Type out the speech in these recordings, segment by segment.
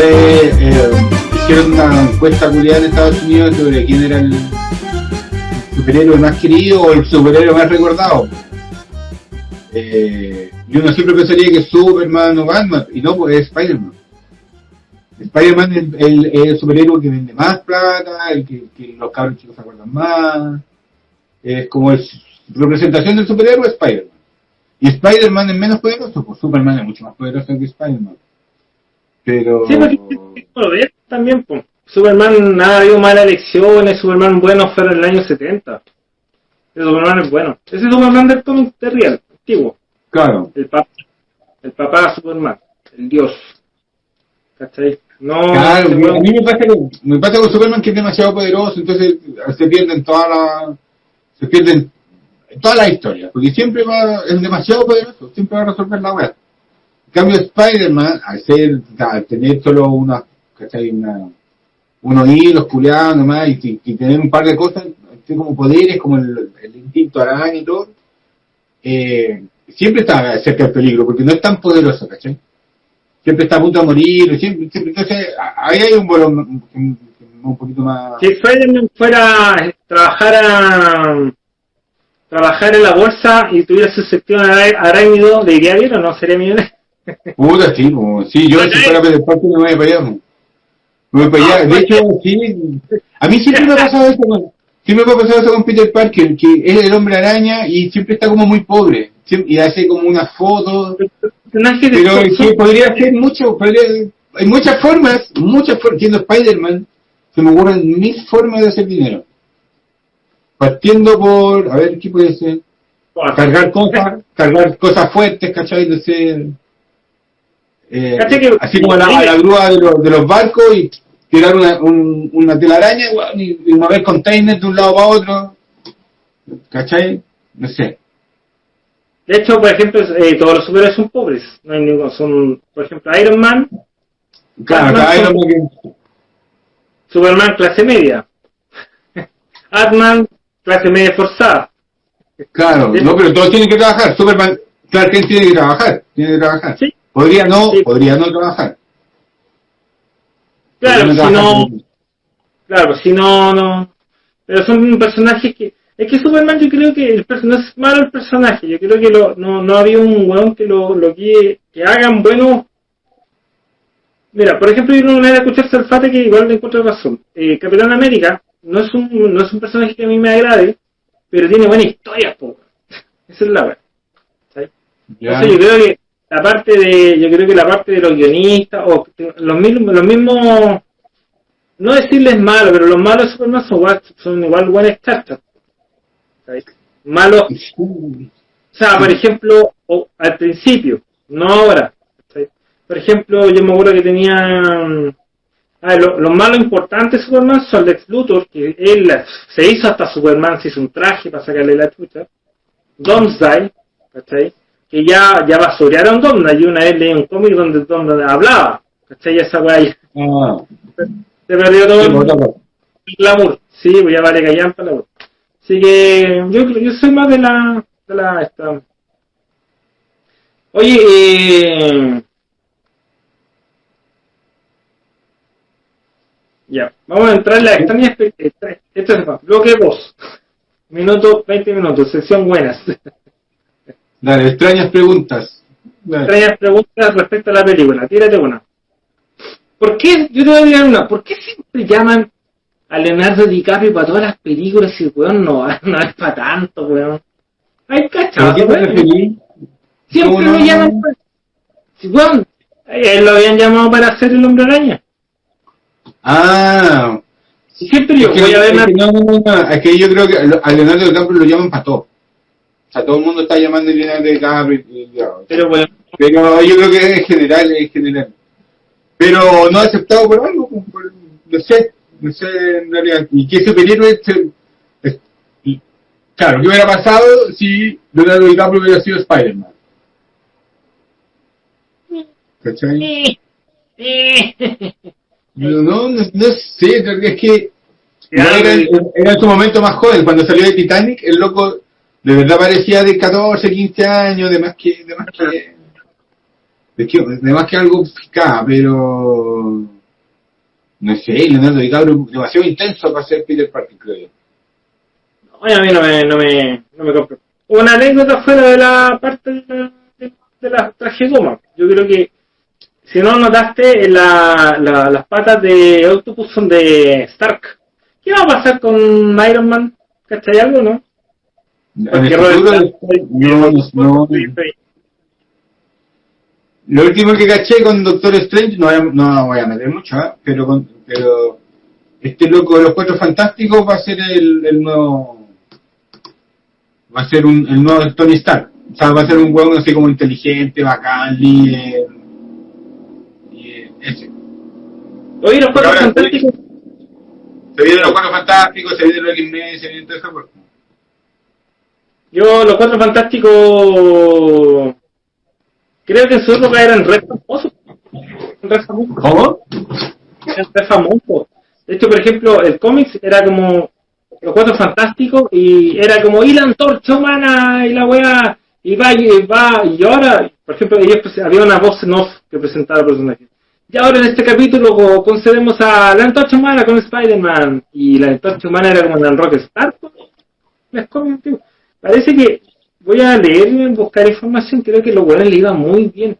Eh, eh, hicieron una encuesta culiada en Estados Unidos sobre quién era el superhéroe más querido o el superhéroe más recordado. Eh, y uno siempre pensaría que es Superman o Batman, y no, pues es Spider-Man. Spider-Man es el, el- el superhéroe que vende más plata, el que, que los cabros chicos se acuerdan más. Es como es representación del superhéroe Spider-Man. Y Spider-Man es menos poderoso, pues Superman es mucho más poderoso que Spider-Man. Pero... Sí, porque también, pues. Superman ha habido malas elecciones, Superman bueno fue en el año 70. Ese Superman es bueno. Ese es Superman del cómic de real, antiguo. Claro. El papá, el papá de Superman, el dios. ¿Cachai? No, Claro, a mí me pasa, con, me pasa con Superman que es demasiado poderoso, entonces se pierden todas las se pierden todas las historias, porque siempre va, es demasiado poderoso, siempre va a resolver la web. En cambio Spider-Man, al ser, al tener solo una, ¿cachai? Una, unos hilos culiados nomás y, y tener un par de cosas, tiene como poderes, como el, el instinto araña y todo, eh, siempre está cerca del peligro, porque no es tan poderoso, ¿cachai? Siempre está a punto de morir, siempre, siempre- entonces ahí hay un volumen un, poquito más... Si Spider-Man fuera a trabajar a trabajar en la bolsa y tuviera su sección arácnido, ¿le iría bien o no? ¿Sería millonario? Puta, sí, po. sí, yo si fuera Peter Parker me voy para allá. Me voy para allá. De hecho, sí, a mí siempre me ha pasado eso con, siempre me ha pasado eso con Peter Parker, que es el hombre araña y siempre está como muy pobre, Siem- y hace como una foto, Personaje de pero que podría ser mucho, podría- hay muchas formas, muchas formas, siendo Spider-Man, se me ocurren mil formas de hacer dinero. Partiendo por, a ver, ¿qué puede ser? cargar cosas, cargar cosas fuertes, ¿cachai? No sé. Eh, así como la, a la grúa de los, de los barcos y tirar una, un- una telaraña y, y mover containers de un lado para otro. ¿Cachai? No sé. De hecho, por ejemplo, eh, todos los superhéroes son pobres. No hay ninguno. Son, por ejemplo, Iron Man, Claro, Batman uno que- Superman clase media. Atman clase media forzada. Claro, no, pero todos tienen que trabajar. Superman, Clark Kent tiene que trabajar, tiene que trabajar. Sí. Podría no, Sí. podría no trabajar. Claro, si no, claro, si no, no. Pero son personajes que, es que Superman yo creo que el no es malo el personaje, yo creo que lo, no, no había un weón que lo, lo guíe, que hagan buenos. Mira, por ejemplo, yo no me voy a escuchar Salfate que igual le encuentro razón. Eh, Capitán América no es un, no es un personaje que a mí me agrade, pero tiene buena historia, po. Esa es la verdad. Entonces yo creo que la parte de, yo creo que la parte de los guionistas, o los mismos, los mismos, no decirles malos, pero los malos de Superman son igual, son igual buenas cartas. ¿Sabes? Malos, o sea, por ejemplo, o al principio, no ahora. ¿sabes? Por ejemplo, yo me acuerdo que tenían, ah, lo- los malos importantes de Superman son Lex Luthor, que él se hizo hasta Superman, se hizo un traje para sacarle la chucha. Domsday, ¿cachai? Que ya, ya basurearon Domsday. Yo una vez leí un cómic donde Domsday hablaba, ¿cachai? Esa weá Ah, se perdió todo sí, el glamour. Sí, pues ya vale callampa la weá. Así que yo, yo soy más de la, de la, esta. Oye, eh... Ya, vamos a entrar en la extraña extra- Esto es más, bloque 2. Minuto, 20 minutos, sección buenas. Dale, extrañas preguntas. Dale. extrañas preguntas respecto a la película. Tírate una. ¿Por qué? Yo te voy a tirar una. ¿Por qué siempre llaman a Leonardo DiCaprio para todas las películas y weón no, no es para tanto, weón? Ay, ¿Pero cachado, weón. Siempre ¿Cómo lo no? llaman para... Weón, él lo habían llamado para hacer el hombre araña. Ah, siempre yo voy a ver es que no, no, no, no, es que yo creo que a Leonardo DiCaprio lo llaman para todo. O sea, todo el mundo está llamando a Leonardo DiCaprio. Pero weón, Pero yo creo que es general, es general. Pero no aceptado por algo, por- no sé, no sé en realidad. ¿Y qué superhéroe se- es- y- Claro, ¿qué hubiera pasado si Leonardo DiCaprio hubiera sido Spider-Man? ¿Cachai? No, no, no, no sé, es que era, era en su momento más joven, cuando salió de Titanic, el loco de verdad parecía de 14, 15 años, de más que, de más que, de, que, de más que algo fiscal, pero no sé, Leonardo DiCaprio demasiado intenso para ser Peter Parker, creo yo. Oye, a mí no me, no me, no me compro. Una anécdota fuera de la parte de la, de, de la tragedoma. Yo creo que, si no notaste, la, la, las patas de Octopus son de Stark. ¿Qué va a pasar con Iron Man? ¿Cachai algo, no? Futuro, no, no, lo último que caché con Doctor Strange, no, voy a, no voy a meter mucho, ¿eh? pero, con, pero este loco de los Cuatro Fantásticos va a ser el, el nuevo, va a ser un, el nuevo Tony Stark. O sea, va a ser un huevo así como inteligente, bacán, líder. Y ese. Oye, los Cuatro Fantásticos. Se vienen los Cuatro Fantásticos, se vienen los X-Men, se vienen todo eso. Yo, los Cuatro Fantásticos Creo que en su época eran re famosos. Re famosos. ¿Cómo? Eran re famosos. De hecho, por ejemplo, el cómics era como Los Cuatro Fantásticos y era como y la antorcha humana y la weá y va y va y ahora, por ejemplo, ellos había una voz en off que presentaba el personaje. Y ahora en este capítulo concedemos a la antorcha humana con Spider-Man y la antorcha humana era como en el Rockstar. Parece que voy a leer, buscar información, creo que los buenos le iba muy bien.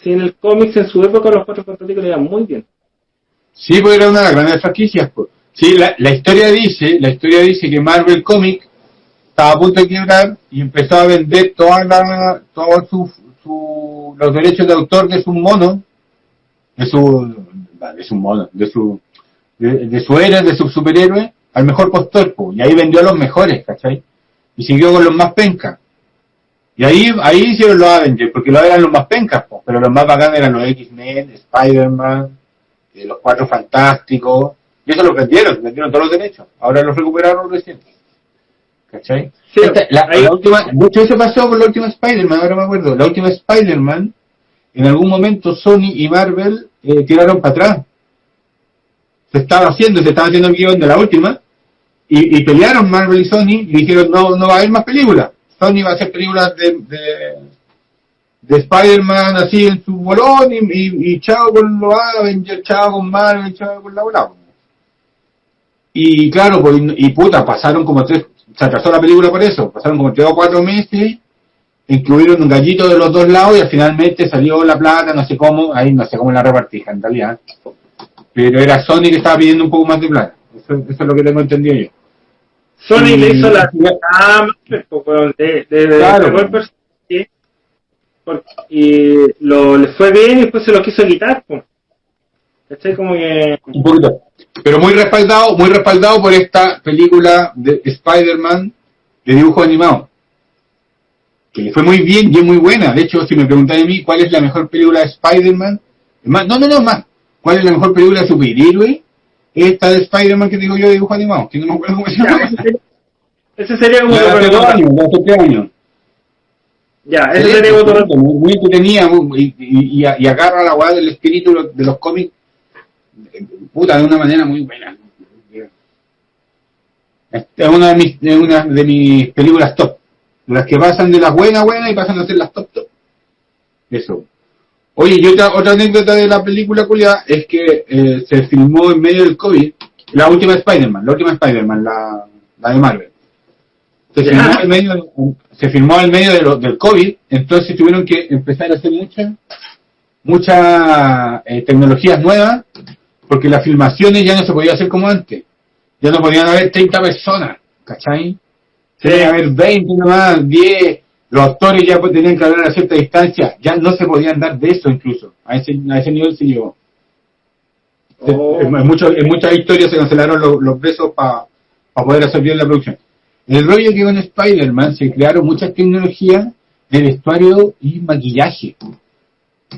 Si en el cómics en su época los cuatro fantásticos le iban muy bien. Sí, porque era una de las grandes franquicias. Pues. Sí, la, la, historia dice, la historia dice que Marvel Comics estaba a punto de quebrar y empezó a vender toda la, todos su, los derechos de autor de su mono, de su, de su mono, de su, de, de su héroe, de su superhéroe, al mejor postor, pues, y ahí vendió a los mejores, ¿cachai? Y siguió con los más pencas. Y ahí, ahí hicieron los Avengers, porque los eran los más pencas, po, pero los más bacanes eran los X-Men, Spider-Man, eh, los Cuatro Fantásticos, y eso lo vendieron, vendieron todos los derechos. Ahora los recuperaron recién. ¿Cachai? Sí, Esta, la, la, última, mucho eso pasó con la última Spider-Man, ahora me acuerdo. La última Spider-Man, en algún momento Sony y Marvel eh, tiraron para atrás. Se estaba haciendo, se estaba haciendo el guion de la última, y, y pelearon Marvel y Sony, y dijeron, no, no va a haber más películas. Sony va a hacer películas de, de, de Spider-Man así en su bolón y, y, y, chao con los Avengers, chao con Marvel, chao con la bola. Y claro, pues, y puta, pasaron como tres, se atrasó la película por eso, pasaron como tres o cuatro meses hubieron un gallito de los dos lados y finalmente salió la plata, no sé cómo, ahí no sé cómo la repartija en realidad. Pero era Sony que estaba pidiendo un poco más de plata. Eso, eso es lo que tengo entendido yo. Sony le hizo la ah, de, de, de, Claro. de y lo le fue bien y después se lo quiso quitar pues. ¿Cachai? Como que Un poquito. Pero muy respaldado, muy respaldado por esta película de Spider-Man de dibujo animado. Que le fue muy bien y es muy buena. De hecho, si me preguntáis a mí cuál es la mejor película de Spider-Man, no, no, no, más. ¿Cuál es la mejor película de superhéroe? Esta de Spider-Man que digo yo de dibujo animado, que no me acuerdo cómo se llama. ese sería, sería como tres años. Ya, ese sería otro muy, muy entretenida y, y, y, y agarra la weá del espíritu de los- cómics puta de una manera muy buena. Es una de mis, de una de mis películas top. Las que pasan de las buenas buenas y pasan a ser las top top. Eso oye y otra, otra anécdota de la película culia es que eh, se filmó en medio del COVID la última Spider-Man la última Spider-Man la, la de Marvel se filmó en medio, se filmó en medio de lo- del COVID, entonces tuvieron que empezar a hacer muchas muchas eh, tecnologías nuevas, porque las filmaciones ya no se podía hacer como antes. Ya no podían haber 30 personas, ¿cachai? Que haber 20 nomás, 10, los actores ya tenían que hablar a cierta distancia, ya no se podían dar besos incluso, a ese, a ese nivel se llegó. Oh. En, en muchos- en muchas historias se cancelaron los, los besos para poder hacer bien la producción. El rollo que con Spider-Man se crearon muchas tecnologías de vestuario y maquillaje.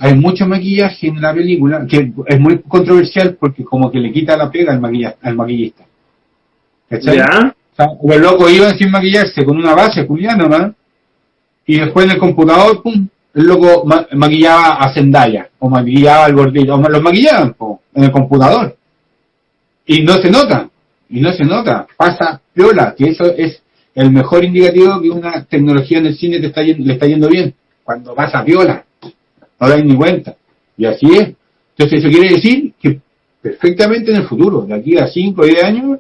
Hay mucho maquillaje en la película que es muy controversial porque como que le quita la pega al, maquilla- al maquillista. ¿Cachai? Ya, O sea, los locos iban sin maquillarse con una base juliana nomás y después en el computador, pum, el loco ma- maquillaba a Zendaya o maquillaba al gordito, o los maquillaban po, en el computador y no se nota. y no se nota, pasa piola, que eso es el mejor indicativo que una tecnología en el cine te está yendo, le está yendo bien, cuando pasa piola, no dais ni cuenta, y así es. Entonces eso quiere decir que perfectamente en el futuro, de aquí a 5 o 10 años,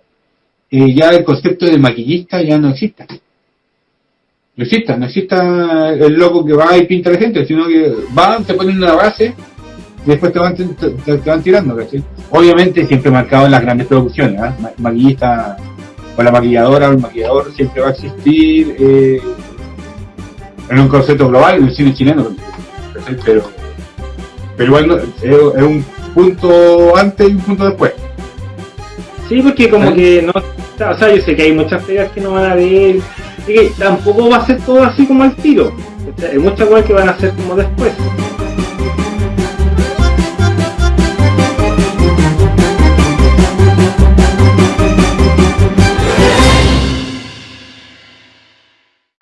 eh, ya el concepto de maquillista ya no exista. No exista, no exista el loco que va y pinta a la gente, sino que van, te ponen una base y después te van, te, te- te van tirando, ¿cachai? Obviamente siempre marcado en las grandes producciones, ¿ah? Ma- maquillista o la maquilladora o el maquillador siempre va a existir eh, en un concepto global, en el cine chileno, ¿cachai? pero pero igual no- es, es un punto antes y un punto después. Sí, porque como ¿Eh? que no. O sea, yo sé que hay muchas pegas que no van a ver. Que tampoco va a ser todo así como al tiro. Hay muchas cosas que van a ser como después.